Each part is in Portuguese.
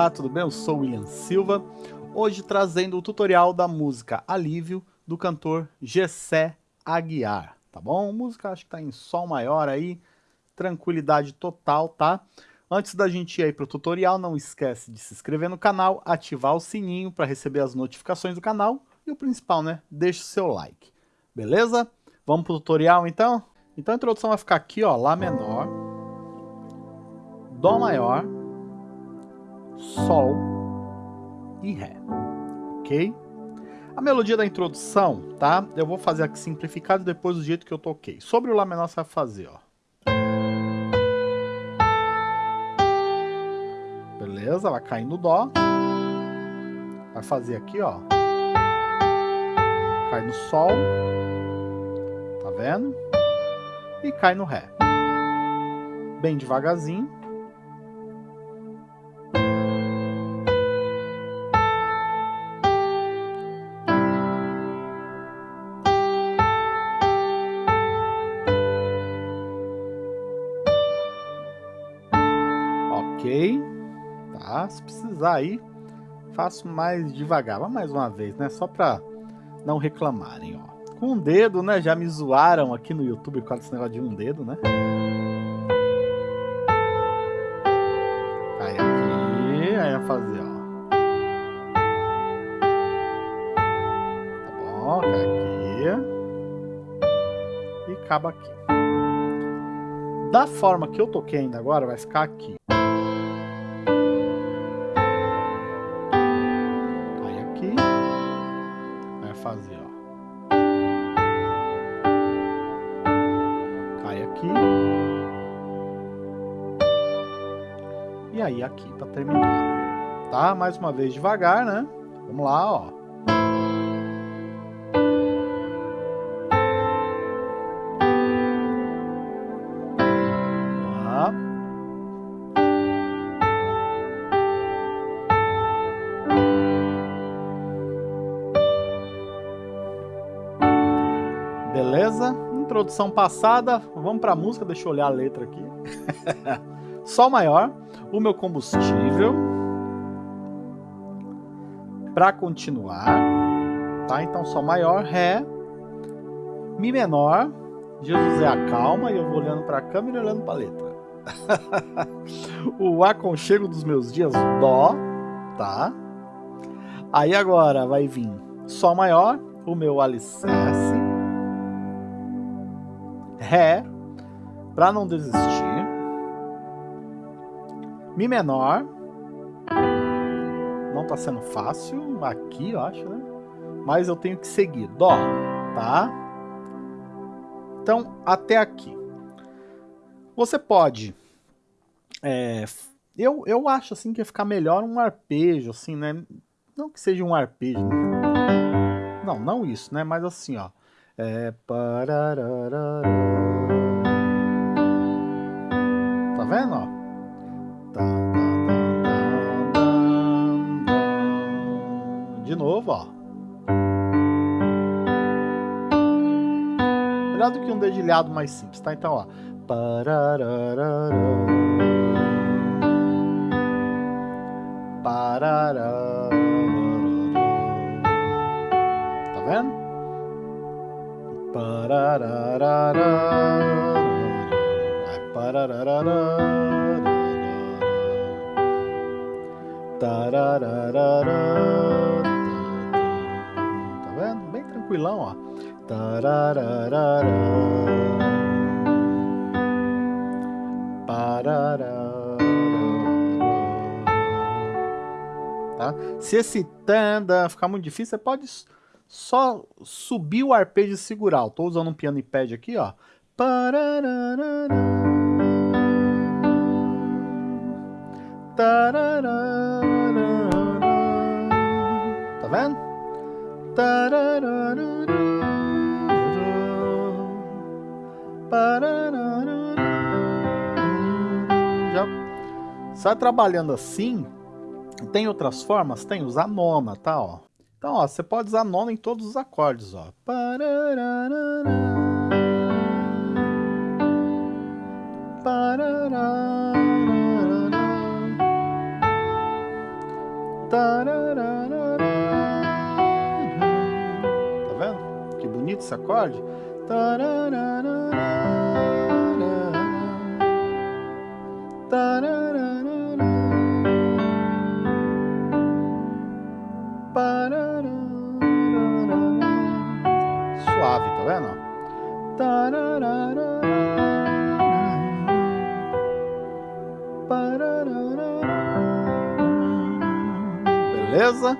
Olá, tudo bem? Eu sou William Silva, hoje trazendo o tutorial da música Alívio do cantor Gessé Aguiar, tá bom? Música acho que tá em sol maior aí, tranquilidade total, tá? Antes da gente ir aí pro tutorial, não esquece de se inscrever no canal, ativar o sininho para receber as notificações do canal e o principal, né? Deixe o seu like, beleza? Vamos pro tutorial então? Então a introdução vai ficar aqui, ó, Lá menor, Dó maior, Sol e Ré, ok? A melodia da introdução, tá? Eu vou fazer aqui simplificado depois do jeito que eu toquei. Sobre o Lá menor você vai fazer, ó. Beleza? Vai cair no Dó. Vai fazer aqui, ó. Cai no Sol. Tá vendo? E cai no Ré. Bem devagarzinho. Se precisar aí, faço mais devagar. Vamos mais uma vez, né? Só pra não reclamarem, ó. Com um dedo, né? Já me zoaram aqui no YouTube com esse negócio de um dedo, né? Cai aqui, aí vai fazer, ó. Tá bom, cai aqui. E acaba aqui. Da forma que eu toquei ainda agora, vai ficar aqui. Aí aqui para terminar. Tá? Mais uma vez devagar, né? Vamos lá, ó. Beleza? Introdução passada, vamos para a música, deixa eu olhar a letra aqui. Sol maior, o meu combustível. Para continuar, tá? Então Sol maior, Ré, Mi menor, Jesus é a calma e eu vou olhando para a câmera e olhando para a letra. o aconchego dos meus dias, Dó, tá? Aí agora vai vir Sol maior, o meu alicerce. Ré, para não desistir. Mi menor. Não tá sendo fácil aqui, eu acho, né? Mas eu tenho que seguir. Dó, tá? Então, até aqui. Você pode... É, eu, eu acho, assim, que ia ficar melhor um arpejo, assim, né? Não que seja um arpejo. Né? Não, não isso, né? Mas assim, ó. É... Tá vendo, ó? Novo, ó. Melhor do que um dedilhado mais simples, tá? Então, ó. Tá vendo? Parararara. Tranquilão, ó. Tá? Se esse tanda ficar muito difícil, você pode só subir o arpejo e segurar. Estou usando um piano e pad aqui, ó. Tá Já sai trabalhando assim. Tem outras formas? Tem usar nona, tá? Ó. Então, ó, você pode usar nona em todos os acordes, ó. Acorde. Suave, tá vendo? Beleza?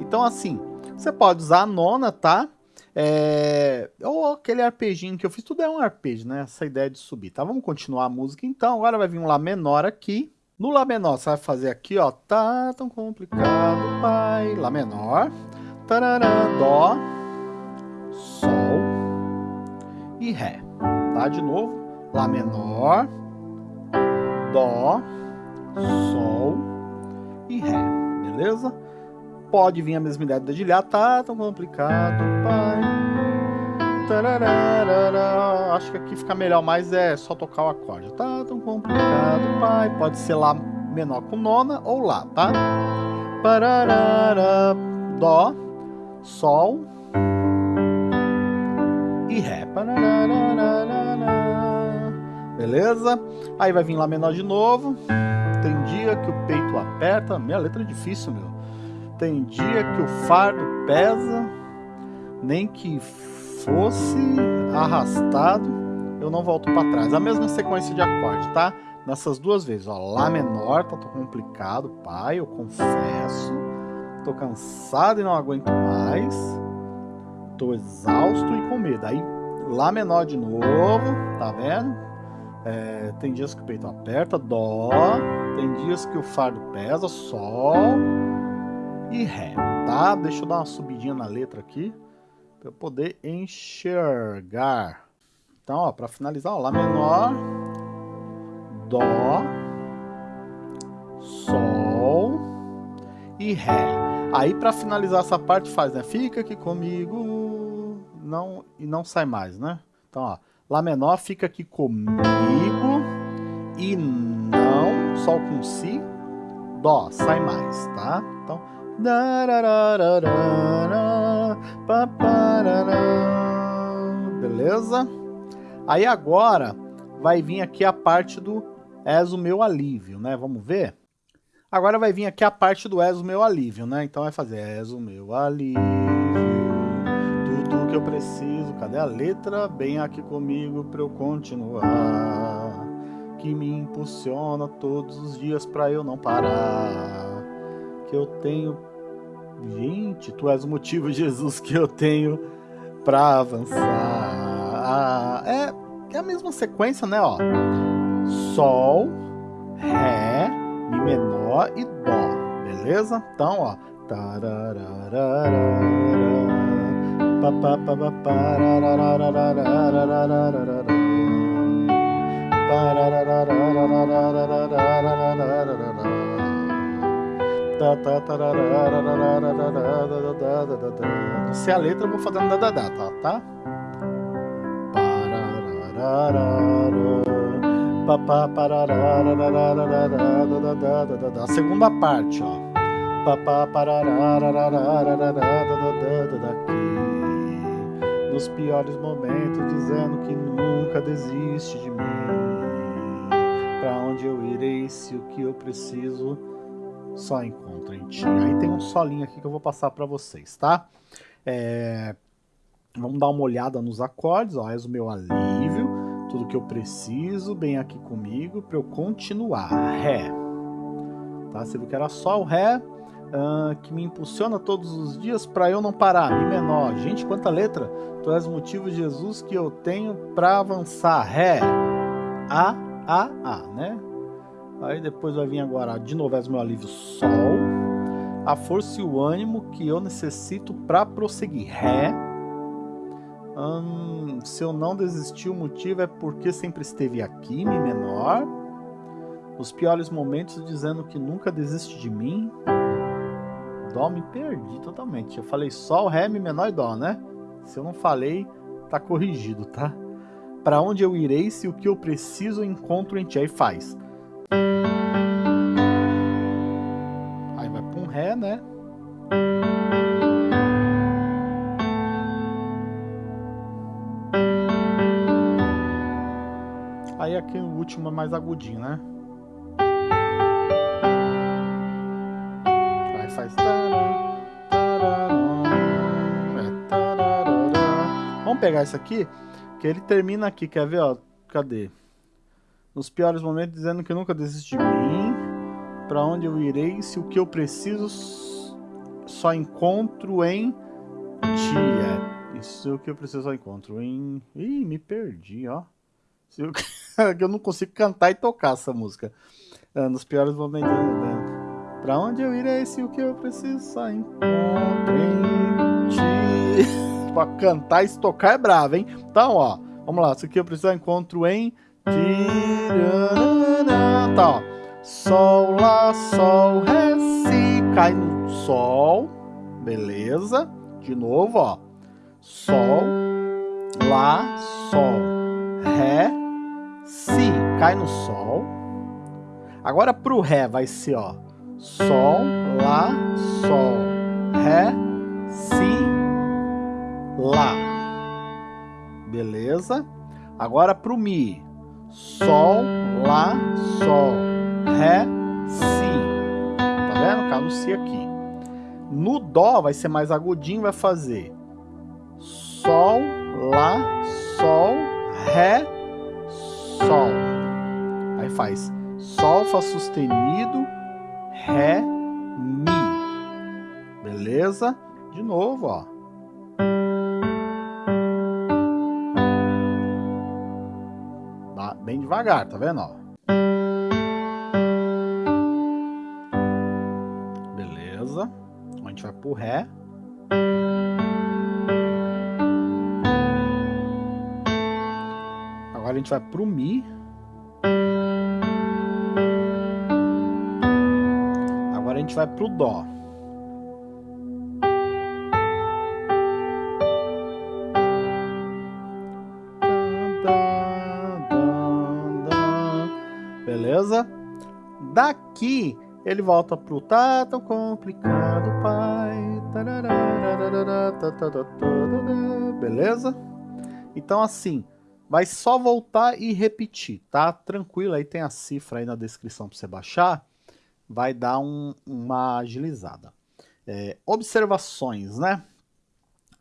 Então assim, você pode usar a nona, tá? É... Ou aquele arpejinho que eu fiz, tudo é um arpejo, né? Essa ideia de subir, tá? Vamos continuar a música então. Agora vai vir um Lá menor aqui. No Lá menor, você vai fazer aqui, ó. Tá tão complicado, pai. Lá menor. Tarará, Dó. Sol e Ré. Tá? De novo, Lá menor, Dó, Sol e Ré, beleza? Pode vir a mesma ideia de dedilhar, tá tão complicado, pai. Tararara. Acho que aqui fica melhor, mas é só tocar o acorde. Tá tão complicado, pai. Pode ser Lá menor com nona ou Lá, tá? Pararara, Dó, Sol, e Ré. Beleza? Aí vai vir Lá menor de novo. Tem dia que o peito aperta. Minha letra é difícil, meu. Tem dia que o fardo pesa. Nem que fosse arrastado, eu não volto para trás. A mesma sequência de acorde, tá? Nessas duas vezes, ó. Lá menor, tá complicado, pai, eu confesso. Tô cansado e não aguento mais tô exausto e com medo. Aí Lá menor de novo, tá vendo? É, tem dias que o peito aperta, Dó. Tem dias que o fardo pesa, Sol e Ré, tá? Deixa eu dar uma subidinha na letra aqui para eu poder enxergar. Então, ó, para finalizar, ó, Lá menor, Dó, Sol e Ré. Aí para finalizar essa parte faz, né? Fica aqui comigo, não, e não sai mais, né? Então, ó, Lá menor fica aqui comigo e não, Sol com Si, Dó, sai mais, tá? Então, beleza? Aí agora vai vir aqui a parte do És o meu alívio, né? Vamos ver? Agora vai vir aqui a parte do És o meu alívio, né? Então vai fazer És o meu alívio tudo que eu preciso. Cadê a letra? Bem aqui comigo para eu continuar. Que me impulsiona todos os dias para eu não parar. Que eu tenho. Gente, tu és o motivo, Jesus, que eu tenho para avançar. Ah, é, é a mesma sequência, né? Ó. Sol, Ré, Mi menor e Dó. Beleza? Então, ó. Tarararara. Não sei a letra, vou fazendo da da tá? tá? A segunda parte, ó. Nos piores momentos, dizendo que nunca desiste de mim. Para onde eu irei se o que eu preciso só encontro em ti? Aí tem um solinho aqui que eu vou passar para vocês, tá? É... Vamos dar uma olhada nos acordes, ó. O meu alívio, tudo que eu preciso, bem aqui comigo, para eu continuar. Ré. Tá? Você viu que era só o Ré, uh, que me impulsiona todos os dias para eu não parar. Mi menor. Gente, quanta letra. Tu és o motivo, Jesus, que eu tenho para avançar. Ré. A, A, A, né? Aí depois vai vir agora, de novo, meu alívio, Sol. A força e o ânimo que eu necessito para prosseguir. Ré. Hum, se eu não desistir, o motivo é porque sempre esteve aqui, Mi menor. Nos piores momentos, dizendo que nunca desiste de mim. Dó, me perdi totalmente. Eu falei Sol, Ré, Mi menor e Dó, né? Se eu não falei, tá corrigido, tá? Para onde eu irei se o que eu preciso encontro em ti? Aí faz. Né? Aí aqui o último é mais agudinho, né? Aí faz... Vamos pegar isso aqui, que ele termina aqui, quer ver, ó? Cadê? Nos piores momentos dizendo que nunca desiste de mim. Pra onde eu irei se o que eu preciso só encontro em ti? Isso é o que eu preciso só encontro em... Ih, me perdi, ó. Eu... eu não consigo cantar e tocar essa música. É, nos piores momentos. Né? Pra onde eu irei se o que eu preciso só encontro em ti? pra cantar e tocar é bravo, hein? Então, ó, vamos lá. Se o que eu preciso encontro em ti. Tá, ó. Sol, Lá, Sol, Ré, Si. Cai no Sol. Beleza. De novo, ó. Sol, Lá, Sol, Ré, Si cai no Sol. Agora pro Ré vai ser, ó. Sol, Lá, Sol, Ré, Si, Lá. Beleza? Agora pro Mi. Sol, Lá, Sol, Ré, Si. Tá vendo? Cai no Si aqui. No Dó vai ser mais agudinho, vai fazer Sol, Lá, Sol, Ré, Sol. Aí faz Sol, Fá sustenido, Ré, Mi. Beleza? De novo, ó. Bem devagar, tá vendo? Ó. Beleza. A gente vai pro Ré. Agora a gente vai pro Mi. Agora a gente vai pro Dó. Beleza? Daqui ele volta pro tá tão complicado, pai. Beleza? Então assim, vai só voltar e repetir, tá? Tranquilo, aí tem a cifra aí na descrição para você baixar, vai dar um, uma agilizada. É, observações, né?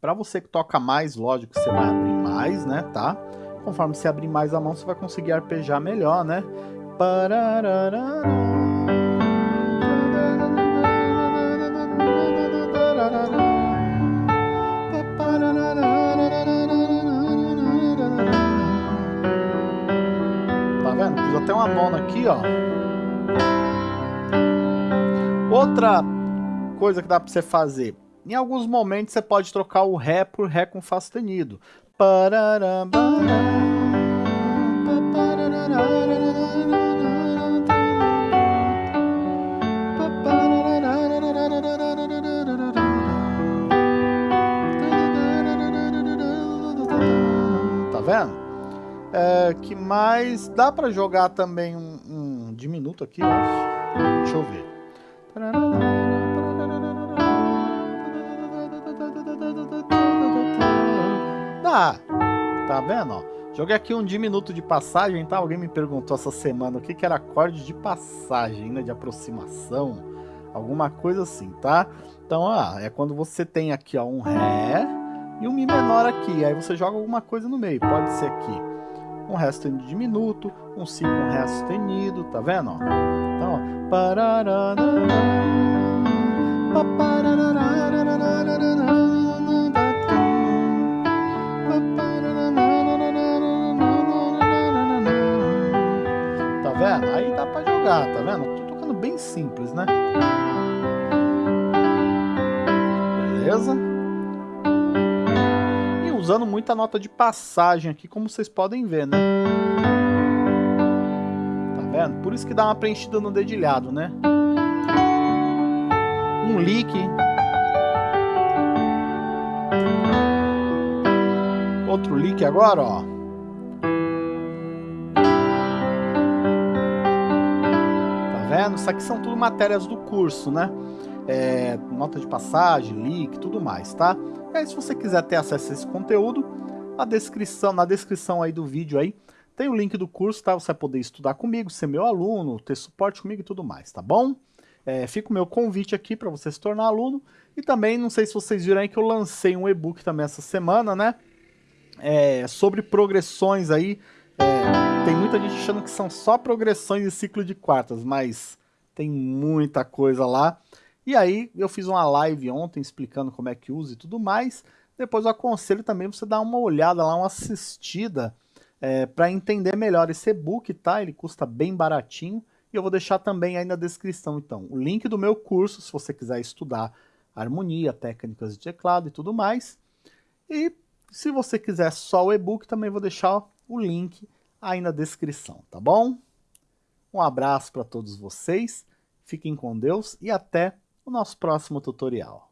Para você que toca mais, lógico você vai abrir mais, né, tá? Conforme você abrir mais a mão, você vai conseguir arpejar melhor, né? Parararara. Aqui, ó. Outra coisa que dá para você fazer. Em alguns momentos você pode trocar o Ré por Ré com Fá sustenido. Tá vendo? É, que mais dá para jogar também um, diminuto aqui. Deixa eu ver. Dá. Tá vendo? Joguei aqui um diminuto de passagem, tá? Alguém me perguntou essa semana o que, que era acorde de passagem, né? De aproximação, alguma coisa assim, tá? Então, ó, é quando você tem aqui ó, um Ré e um Mi menor aqui. Aí você joga alguma coisa no meio. Pode ser aqui um Ré sustenido diminuto, um Si com Ré sustenido, tá vendo? Então, ó. Tá vendo? Aí dá pra jogar, tá vendo? Tô tocando bem simples, né? Beleza? Usando muita nota de passagem aqui, como vocês podem ver, né? Tá vendo? Por isso que dá uma preenchida no dedilhado, né? Um lick. Outro lick agora, ó. Tá vendo? Isso aqui são tudo matérias do curso, né? É, nota de passagem, link, tudo mais, tá? E aí, se você quiser ter acesso a esse conteúdo, a descrição, na descrição aí do vídeo aí, tem o link do curso, tá? Você vai poder estudar comigo, ser meu aluno, ter suporte comigo e tudo mais, tá bom? É, fica o meu convite aqui para você se tornar aluno. E também, não sei se vocês viram aí que eu lancei um e-book também essa semana, né? É, sobre progressões aí. É, tem muita gente achando que são só progressões de ciclo de quartas, mas tem muita coisa lá. E aí eu fiz uma live ontem explicando como é que usa e tudo mais. Depois eu aconselho também você dar uma olhada lá, uma assistida, é, para entender melhor esse e-book, tá? Ele custa bem baratinho. E eu vou deixar também aí na descrição, então, o link do meu curso, se você quiser estudar harmonia, técnicas de teclado e tudo mais. E se você quiser só o e-book, também vou deixar o link aí na descrição, tá bom? Um abraço para todos vocês, fiquem com Deus e até o nosso próximo tutorial.